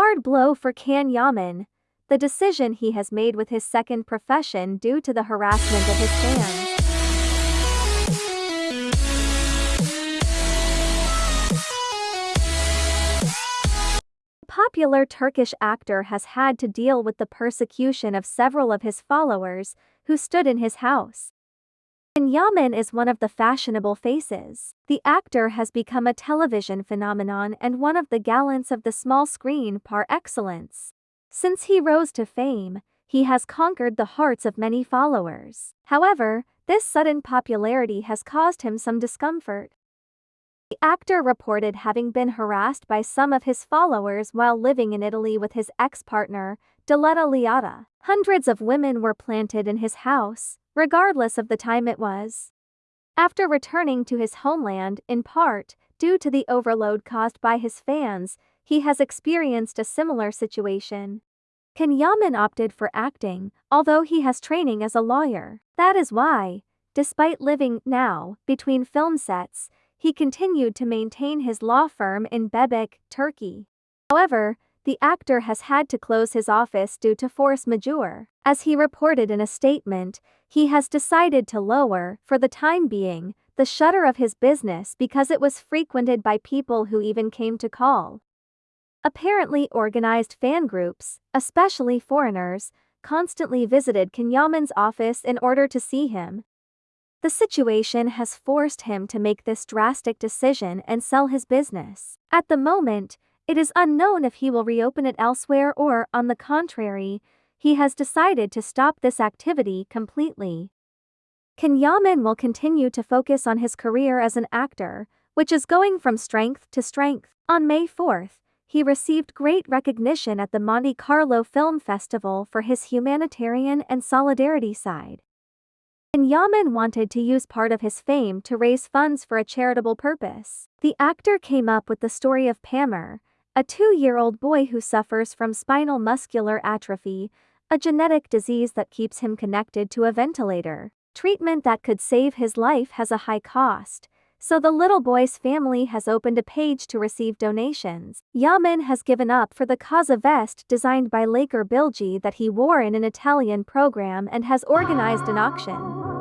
hard blow for Can Yaman, the decision he has made with his second profession due to the harassment of his fans. popular Turkish actor has had to deal with the persecution of several of his followers who stood in his house. Yaman is one of the fashionable faces. The actor has become a television phenomenon and one of the gallants of the small screen par excellence. Since he rose to fame, he has conquered the hearts of many followers. However, this sudden popularity has caused him some discomfort. The actor reported having been harassed by some of his followers while living in Italy with his ex-partner, Diletta Leotta. Hundreds of women were planted in his house, regardless of the time it was. After returning to his homeland, in part, due to the overload caused by his fans, he has experienced a similar situation. Can Yaman opted for acting, although he has training as a lawyer. That is why, despite living, now, between film sets, he continued to maintain his law firm in Bebek, Turkey. However, the actor has had to close his office due to force majeure. As he reported in a statement, he has decided to lower, for the time being, the shutter of his business because it was frequented by people who even came to call. Apparently organized fan groups, especially foreigners, constantly visited Can Yaman's office in order to see him, the situation has forced him to make this drastic decision and sell his business. At the moment, it is unknown if he will reopen it elsewhere or, on the contrary, he has decided to stop this activity completely. Can Yaman will continue to focus on his career as an actor, which is going from strength to strength. On May 4th, he received great recognition at the Monte Carlo Film Festival for his humanitarian and solidarity side. Can Yaman wanted to use part of his fame to raise funds for a charitable purpose. The actor came up with the story of Pamer, a two-year-old boy who suffers from spinal muscular atrophy, a genetic disease that keeps him connected to a ventilator. Treatment that could save his life has a high cost, so the little boy's family has opened a page to receive donations. Yaman has given up for the Casa vest designed by Laker Bilgi that he wore in an Italian program and has organized an auction.